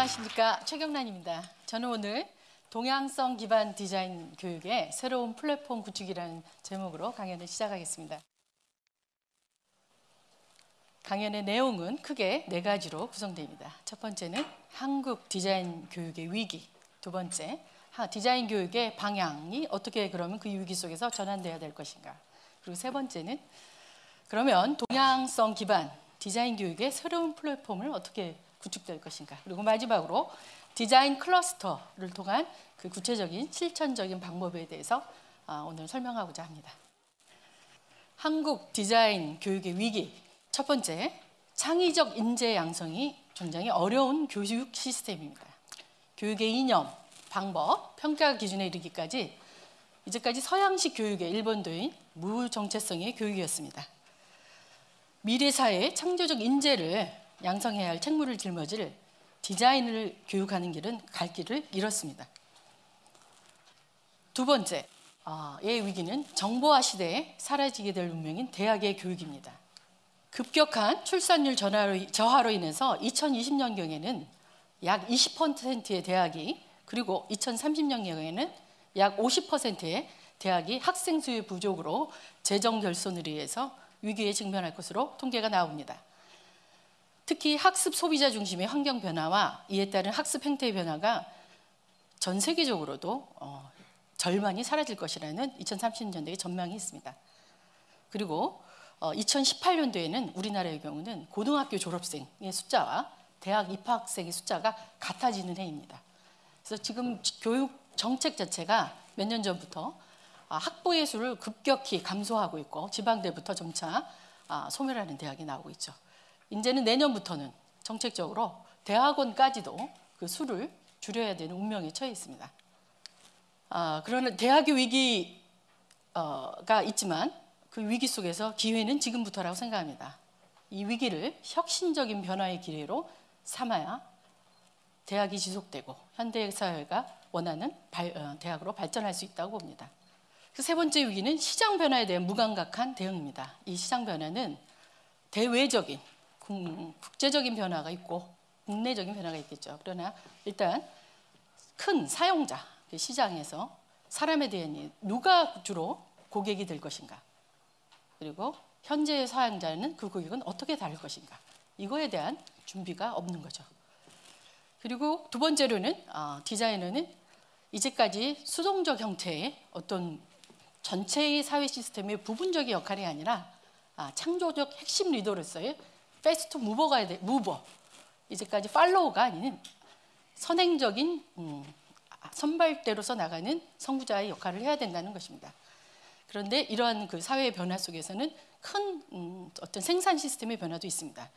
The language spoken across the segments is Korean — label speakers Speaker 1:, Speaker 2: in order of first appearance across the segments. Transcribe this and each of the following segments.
Speaker 1: 안녕하십니까 최경란입니다. 저는 오늘 동양성 기반 디자인 교육의 새로운 플랫폼 구축이라는 제목으로 강연을 시작하겠습니다. 강연의 내용은 크게 네 가지로 구성됩니다. 첫 번째는 한국 디자인 교육의 위기, 두 번째 디자인 교육의 방향이 어떻게 그러면 그 위기 속에서 전환돼야 될 것인가, 그리고 세 번째는 그러면 동양성 기반 디자인 교육의 새로운 플랫폼을 어떻게 구축될 것인가, 그리고 마지막으로 디자인 클러스터를 통한 그 구체적인 실천적인 방법에 대해서 아, 오늘 설명하고자 합니다. 한국 디자인 교육의 위기 첫 번째, 창의적 인재 양성이 굉장히 어려운 교육 시스템입니다. 교육의 이념, 방법, 평가 기준에 이르기까지 이제까지 서양식 교육의 일본도인 무정체성의 교육이었습니다. 미래 사회의 창조적 인재를 양성해야 할 책무를 짊어질 디자인을 교육하는 길은 갈 길을 잃었습니다. 두 번째, 어, 의 위기는 정보화 시대에 사라지게 될 운명인 대학의 교육입니다. 급격한 출산율 저하로 인해서 2020년경에는 약 20%의 대학이 그리고 2030년경에는 약 50%의 대학이 학생 수의 부족으로 재정 결손을 위해서 위기에 직면할 것으로 통계가 나옵니다. 특히 학습 소비자 중심의 환경 변화와 이에 따른 학습 행태의 변화가 전 세계적으로도 어, 절반이 사라질 것이라는 2030년대의 전망이 있습니다. 그리고 어, 2018년도에는 우리나라의 경우는 고등학교 졸업생의 숫자와 대학 입학생의 숫자가 같아지는 해입니다. 그래서 지금 교육 정책 자체가 몇 년 전부터 아, 학부의 수를 급격히 감소하고 있고 지방대부터 점차 아, 소멸하는 대학이 나오고 있죠. 이제는 내년부터는 정책적으로 대학원까지도 그 수를 줄여야 되는 운명에 처해 있습니다. 아, 그러나 대학의 위기가 있지만 그 위기 속에서 기회는 지금부터라고 생각합니다. 이 위기를 혁신적인 변화의 기회로 삼아야 대학이 지속되고 현대 사회가 원하는 발, 어, 대학으로 발전할 수 있다고 봅니다. 그 세 번째 위기는 시장 변화에 대한 무감각한 대응입니다. 이 시장 변화는 대외적인 국제적인 변화가 있고 국내적인 변화가 있겠죠. 그러나 일단 큰 사용자 그 시장에서 사람에 대한 누가 주로 고객이 될 것인가 그리고 현재의 사용자는 그 고객은 어떻게 다를 것인가 이거에 대한 준비가 없는 거죠. 그리고 두 번째로는 어, 디자이너는 이제까지 수동적 형태의 어떤 전체의 사회 시스템의 부분적인 역할이 아니라 아, 창조적 핵심 리더로서의 패스트 무버가 돼, 무버. 이제까지 팔로우가 아닌 선행적인 음, 선발대로서 나가는 선구자의 역할을 해야 된다는 것입니다. 그런데 이러한 그 사회의 변화 속에서는 큰 음, 어떤 생산 시스템의 변화도 있습니다.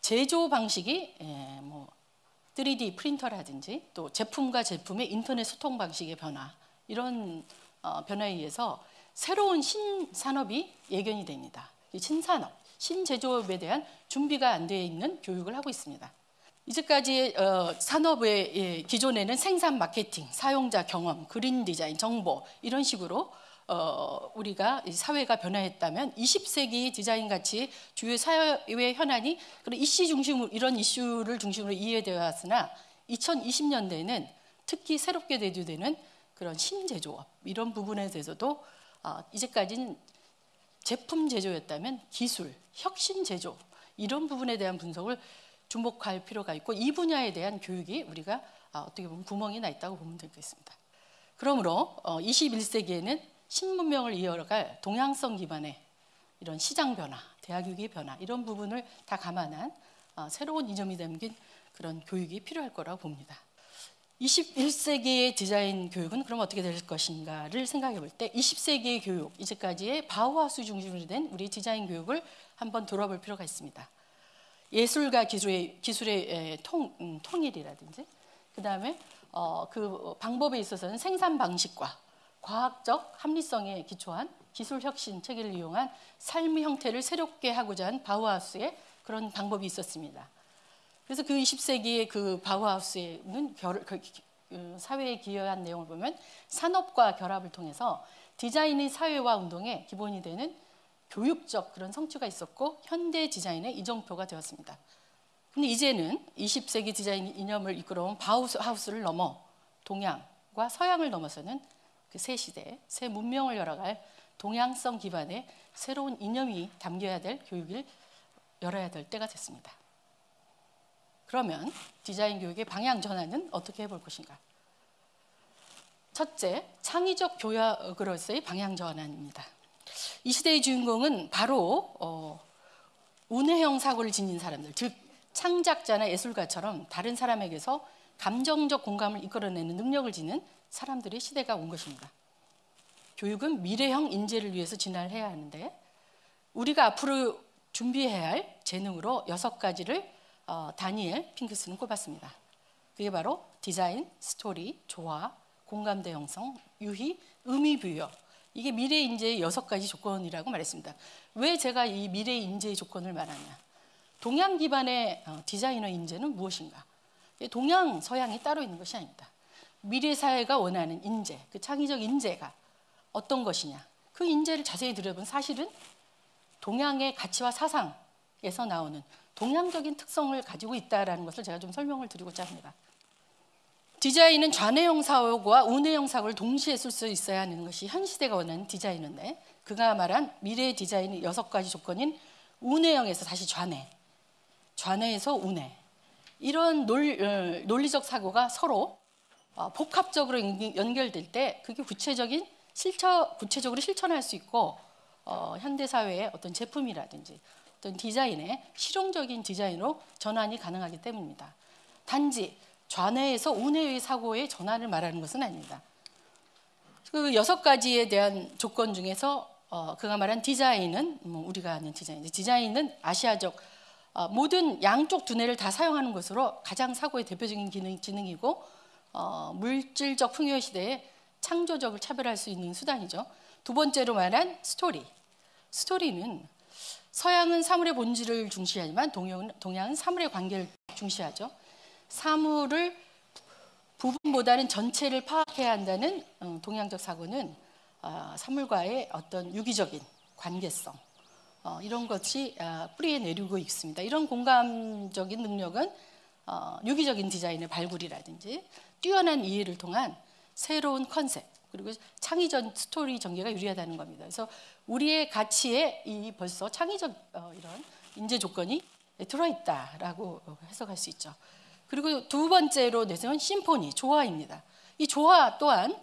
Speaker 1: 제조 방식이 예, 뭐 3D 프린터라든지 또 제품과 제품의 인터넷 소통 방식의 변화 이런 어, 변화에 의해서 새로운 신산업이 예견이 됩니다. 신산업, 신제조업에 대한 준비가 안 되어 있는 교육을 하고 있습니다. 이제까지 어, 산업의 예, 기존에는 생산 마케팅, 사용자 경험, 그린 디자인, 정보 이런 식으로 어, 우리가 사회가 변화했다면 20세기 디자인 같이 주요 사회 현안이 그런 이슈 중심으로 이런 이슈를 중심으로 이해되어 왔으나 2020년대에는 특히 새롭게 대두되는 그런 신제조업 이런 부분에 대해서도 어, 이제까지는 제품 제조였다면 기술, 혁신 제조 이런 부분에 대한 분석을 주목할 필요가 있고 이 분야에 대한 교육이 우리가 어, 어떻게 보면 구멍이 나 있다고 보면 되겠습니다. 그러므로 21세기에는 어, 신문명을 이어갈 동양성 기반의 이런 시장 변화, 대학 교육의 변화 이런 부분을 다 감안한 새로운 이점이 담긴 그런 교육이 필요할 거라고 봅니다. 21세기의 디자인 교육은 그럼 어떻게 될 것인가를 생각해 볼 때 20세기의 교육, 이제까지의 바우하우스 중심으로 된 우리 디자인 교육을 한번 돌아볼 필요가 있습니다. 예술과 기술의, 기술의 통, 음, 통일이라든지 그 다음에 어, 그 방법에 있어서는 생산 방식과 과학적 합리성에 기초한 기술 혁신 체계를 이용한 삶의 형태를 새롭게 하고자 한 바우하우스의 그런 방법이 있었습니다. 그래서 그 20세기의 그 바우하우스는 결, 그, 그 사회에 기여한 내용을 보면 산업과 결합을 통해서 디자인의 사회화 운동의 기본이 되는 교육적 그런 성취가 있었고 현대 디자인의 이정표가 되었습니다. 근데 이제는 20세기 디자인 이념을 이끌어온 바우하우스를 넘어 동양과 서양을 넘어서는 그 새 시대, 새 문명을 열어갈 동양성 기반의 새로운 이념이 담겨야 될 교육을 열어야 될 때가 됐습니다. 그러면 디자인 교육의 방향 전환은 어떻게 해볼 것인가? 첫째, 창의적 교역으로서의 방향 전환입니다. 이 시대의 주인공은 바로 어, 운해형 사고를 지닌 사람들, 즉 창작자나 예술가처럼 다른 사람에게서 감정적 공감을 이끌어내는 능력을 지닌 사람들의 시대가 온 것입니다. 교육은 미래형 인재를 위해서 진화를 해야 하는데 우리가 앞으로 준비해야 할 재능으로 여섯 가지를 어, 다니엘 핑크스는 꼽았습니다. 그게 바로 디자인, 스토리, 조화, 공감대 형성, 유희, 의미 부여. 이게 미래 인재의 여섯 가지 조건이라고 말했습니다. 왜 제가 이 미래 인재의 조건을 말하냐? 동양 기반의 어, 디자이너 인재는 무엇인가? 동양, 서양이 따로 있는 것이 아닙니다. 미래 사회가 원하는 인재, 그 창의적 인재가 어떤 것이냐? 그 인재를 자세히 들여본 사실은 동양의 가치와 사상에서 나오는 동양적인 특성을 가지고 있다라는 것을 제가 좀 설명을 드리고자 합니다. 디자인은 좌뇌형 사고와 우뇌형 사고를 동시에 쓸 수 있어야 하는 것이 현 시대가 원하는 디자인인데 그가 말한 미래의 디자인의 여섯 가지 조건인 우뇌형에서 다시 좌뇌, 좌뇌에서 우뇌 이런 논, 어, 논리적 사고가 서로 어, 복합적으로 연결될 때 그게 구체적인 실천, 구체적으로 실천할 수 있고 어, 현대 사회의 어떤 제품이라든지 어떤 디자인의 실용적인 디자인으로 전환이 가능하기 때문입니다. 단지 좌뇌에서 우뇌의 사고의 전환을 말하는 것은 아닙니다. 그 여섯 가지에 대한 조건 중에서 어, 그가 말한 디자인은 뭐 우리가 아는 디자인, 디자인은 아시아적 어, 모든 양쪽 두뇌를 다 사용하는 것으로 가장 사고의 대표적인 기능, 지능이고 어, 물질적 풍요 시대에 창조적을 차별할 수 있는 수단이죠. 두 번째로 말한 스토리. 스토리는 서양은 사물의 본질을 중시하지만 동양은, 동양은 사물의 관계를 중시하죠. 사물을 부분보다는 전체를 파악해야 한다는 어, 동양적 사고는 어, 사물과의 어떤 유기적인 관계성 어, 이런 것이 뿌리에 내리고 있습니다. 이런 공감적인 능력은 유기적인 디자인의 발굴이라든지 뛰어난 이해를 통한 새로운 컨셉 그리고 창의적 스토리 전개가 유리하다는 겁니다. 그래서 우리의 가치에 이 벌써 창의적 이런 인재 조건이 들어있다라고 해석할 수 있죠. 그리고 두 번째로 내세운 심포니, 조화입니다. 이 조화 또한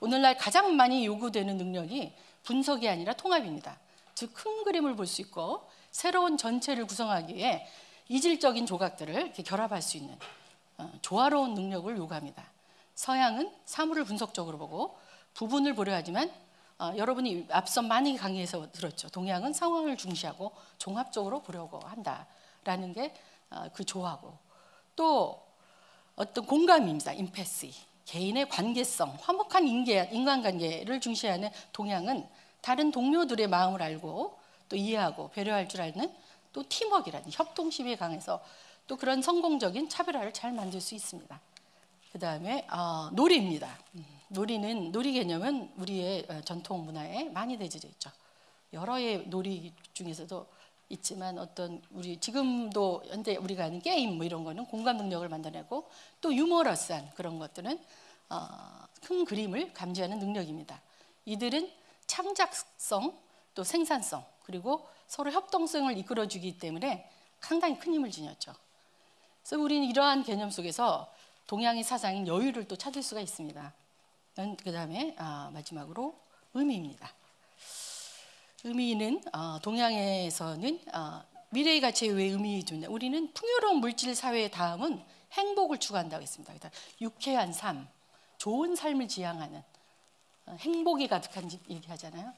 Speaker 1: 오늘날 가장 많이 요구되는 능력이 분석이 아니라 통합입니다. 즉 큰 그림을 볼 수 있고 새로운 전체를 구성하기에 이질적인 조각들을 결합할 수 있는 어, 조화로운 능력을 요구합니다. 서양은 사물을 분석적으로 보고 부분을 보려 하지만 어, 여러분이 앞서 많이 강의에서 들었죠. 동양은 상황을 중시하고 종합적으로 보려고 한다라는 게그 어, 조화고 또 어떤 공감 입니다. 임패시. 개인의 관계성, 화목한 인계, 인간관계를 중시하는 동양은 다른 동료들의 마음을 알고 또 이해하고 배려할 줄 아는 또 팀워크라는 협동심이 강해서 또 그런 성공적인 차별화를 잘 만들 수 있습니다. 그 다음에 어, 놀이입니다. 음, 놀이는 놀이 개념은 우리의 어, 전통 문화에 많이 내재져 있죠. 여러의 놀이 중에서도 있지만 어떤 우리 지금도 현재 우리가 하는 게임 뭐 이런 거는 공감 능력을 만들어내고 또 유머러스한 그런 것들은 어, 큰 그림을 감지하는 능력입니다. 이들은 창작성 또 생산성 그리고 서로 협동성을 이끌어주기 때문에 상당히 큰 힘을 지녔죠. 그래서 우리는 이러한 개념 속에서 동양의 사상인 여유를 또 찾을 수가 있습니다. 그 다음에 아, 마지막으로 의미입니다. 의미는 어, 동양에서는 어, 미래의 가치에 왜 의미 주냐? 우리는 풍요로운 물질 사회의 다음은 행복을 추구한다고 했습니다. 그러니까 유쾌한 삶, 좋은 삶을 지향하는 어, 행복이 가득한 집 얘기하잖아요.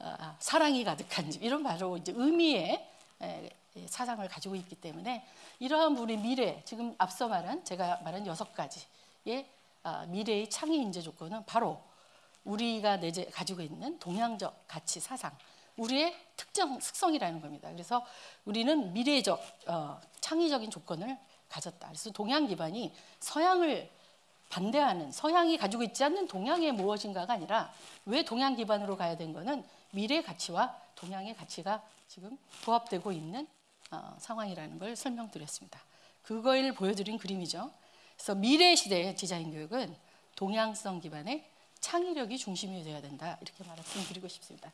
Speaker 1: 어, 사랑이 가득한 집 이런 바로 이제 의미의 에, 사상을 가지고 있기 때문에 이러한 우리 미래 지금 앞서 말한 제가 말한 여섯 가지의 어, 미래의 창의 인재 조건은 바로 우리가 내재 가지고 있는 동양적 가치 사상, 우리의 특정 특성이라는 겁니다. 그래서 우리는 미래적 어, 창의적인 조건을 가졌다. 그래서 동양 기반이 서양을 반대하는 서양이 가지고 있지 않는 동양의 무엇인가가 아니라 왜 동양 기반으로 가야 된 거는 미래 가치와 동양의 가치가 지금 부합되고 있는 어, 상황이라는 걸 설명드렸습니다. 그걸 보여드린 그림이죠. 그래서 미래 시대의 디자인 교육은 동양성 기반의 창의력이 중심이 되어야 된다 이렇게 말씀드리고 싶습니다.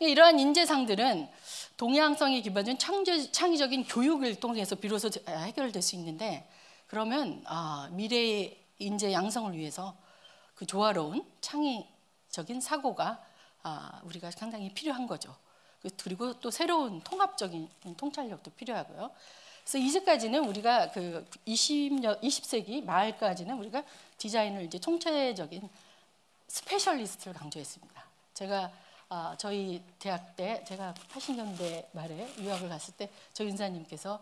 Speaker 1: 이러한 인재상들은 동양성이 기반된 창의적 인 교육을 통해서 비로소 해결될 수 있는데 그러면 아, 미래의 인재 양성을 위해서 그 조화로운 창의적인 사고가 아, 우리가 상당히 필요한 거죠. 그, 그리고 또 새로운 통합적인 통찰력도 필요하고요. 그래서 이제까지는 우리가 그 20년, 20세기 말까지는 우리가 디자인을 이제 총체적인 specialist를 강조했습니다. 제가 아, 저희 대학 때 제가 80년대 말에 유학을 갔을 때 저희 은사님께서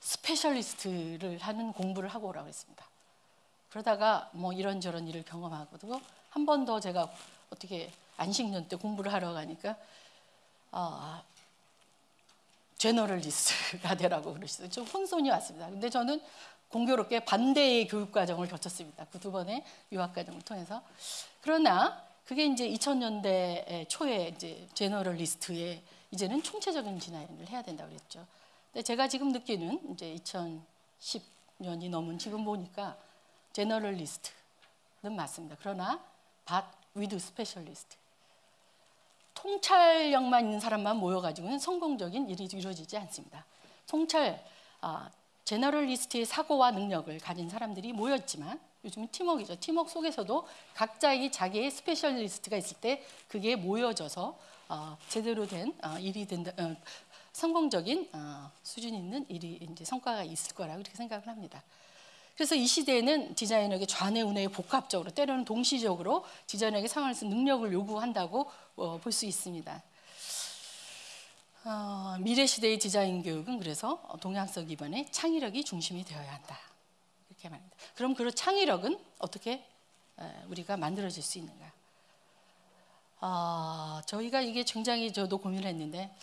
Speaker 1: specialist를 하는 공부를 하고 오라고 했습니다. 그러다가 뭐 이런저런 일을 경험하고도 한번 더 제가 어떻게 안식년 때 공부를 하러 가니까 아, generalist가 되라고 그러시죠. 좀 혼선이 왔습니다. 근데 저는 공교롭게 반대의 교육 과정을 거쳤습니다. 그 두 번의 유학 과정을 통해서. 그러나 그게 이제 2000년대 초에 이제 제너럴리스트에 이제는 총체적인 진화를 해야 된다고 그랬죠. 근데 제가 지금 느끼는 이제 2010년이 넘은 지금 보니까 제너럴리스트는 맞습니다. 그러나 but with specialist. 통찰력만 있는 사람만 모여가지고는 성공적인 일이 이루어지지 않습니다. 통찰, 아, generalist의 사고와 능력을 가진 사람들이 모였지만 요즘은 팀워크이죠. 팀워크 속에서도 각자의 자기의 specialist가 있을 때 그게 모여져서 어, 제대로 된 어, 일이 된다. 어, 성공적인 어, 수준 있는 일이 이제 성과가 있을 거라고 이렇게 생각을 합니다. 그래서 이 시대에는 디자이너에게 좌뇌 우뇌 복합적으로 때로는 동시적으로 디자이너에게 상황에서 능력을 요구한다고 어, 볼수 있습니다. 어, 미래 시대의 디자인 교육은 그래서 동양성 기반의 창의력이 중심이 되어야 한다. 이렇게 말합니다. 그럼 그 창의력은 어떻게 우리가 만들어질 수 있는가? 어, 저희가 이게 굉장히 저도 고민을 했는데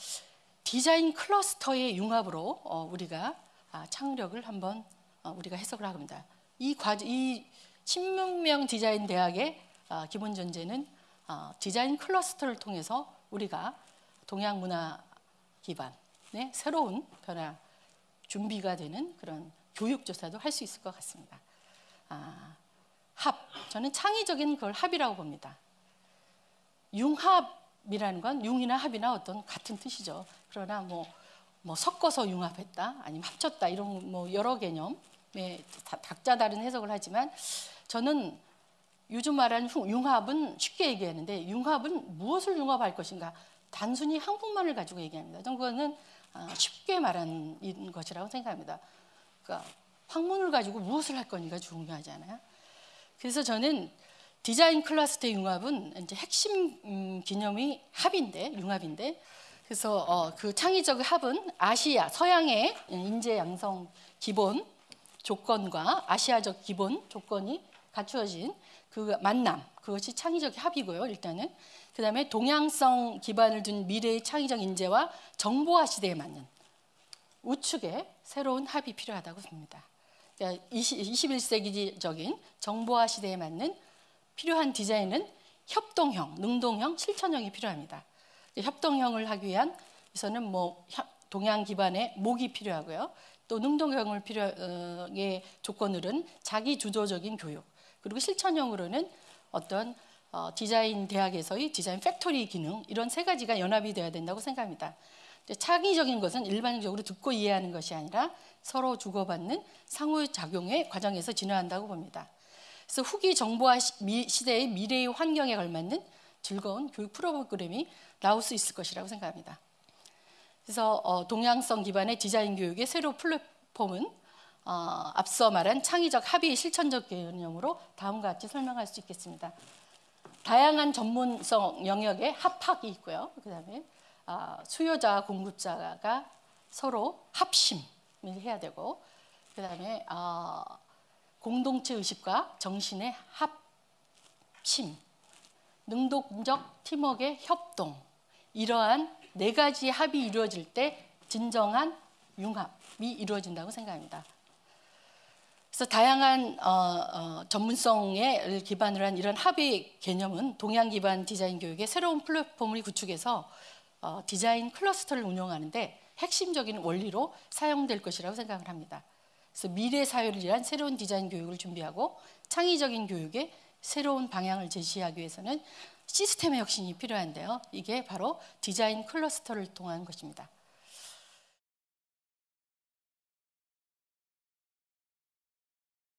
Speaker 1: 디자인 클러스터의 융합으로 어, 우리가 아, 창의력을 한번 어, 우리가 해석을 합니다. 이 과정, 이 16명 디자인 대학의 어, 기본 전제는 어, 디자인 클러스터를 통해서 우리가 동양 문화 기반의 새로운 변화 준비가 되는 그런 교육 조사도 할 수 있을 것 같습니다. 아, 합, 저는 창의적인 걸 합이라고 봅니다. 융합이라는 건 융이나 합이나 어떤 같은 뜻이죠. 그러나 뭐, 뭐 섞어서 융합했다, 아니면 합쳤다 이런 뭐 여러 개념 네, 각자 다른 해석을 하지만 저는 요즘 말하는 융합은 쉽게 얘기하는데 융합은 무엇을 융합할 것인가 단순히 한국만을 가지고 얘기합니다. 저는 그거는 아, 쉽게 말하는 것이라고 생각합니다. 그러니까 학문을 가지고 무엇을 할 거니까 중요하지 않아요. 그래서 저는 디자인 클러스터 융합은 이제 핵심 음, 기념이 합인데 융합인데 그래서 어, 그 창의적 합은 아시아 서양의 인재 양성 기본 조건과 아시아적 기본 조건이 갖추어진 그 만남 그것이 창의적 합이고요 일단은 그 다음에 동양성 기반을 둔 미래의 창의적 인재와 정보화 시대에 맞는 우측의 새로운 합이 필요하다고 봅니다. 그러니까 21세기적인 정보화 시대에 맞는 필요한 디자인은 협동형, 능동형, 실천형이 필요합니다. 협동형을 하기 위한 에서는 뭐 동양 기반의 목이 필요하고요. 또 능동형을 필요의 조건으로는 자기 주도적인 교육 그리고 실천형으로는 어떤 어, 디자인 대학에서의 design factory 기능 이런 세 가지가 연합이 되어야 된다고 생각합니다. 창의적인 것은 일반적으로 듣고 이해하는 것이 아니라 서로 주고받는 상호작용의 과정에서 진화한다고 봅니다. 그래서 후기 정보화 시대의 미래의 환경에 걸맞는 즐거운 교육 프로그램이 나올 수 있을 것이라고 생각합니다. 그래서 어, 동양성 기반의 디자인 교육의 새로 플랫폼은 어, 앞서 말한 창의적 합의 실천적 개념으로 다음과 같이 설명할 수 있겠습니다. 다양한 전문성 영역에 합학이 있고요. 그다음에 어, 수요자와 공급자가 서로 합심을 해야 되고, 그다음에 어, 공동체 의식과 정신의 합심, 능동적 팀워크의 협동, 이러한 네 가지 합이 이루어질 때 진정한 융합이 이루어진다고 생각합니다. 그래서 다양한 어, 어, 전문성에 기반으로 한 이런 합의 개념은 동양 기반 디자인 교육의 새로운 플랫폼을 구축해서 어, 디자인 클러스터를 운영하는데 핵심적인 원리로 사용될 것이라고 생각을 합니다. 그래서 미래 사회를 위한 새로운 디자인 교육을 준비하고 창의적인 교육의 새로운 방향을 제시하기 위해서는 시스템의 혁신이 필요한데요. 이게 바로 디자인 클러스터를 통한 것입니다.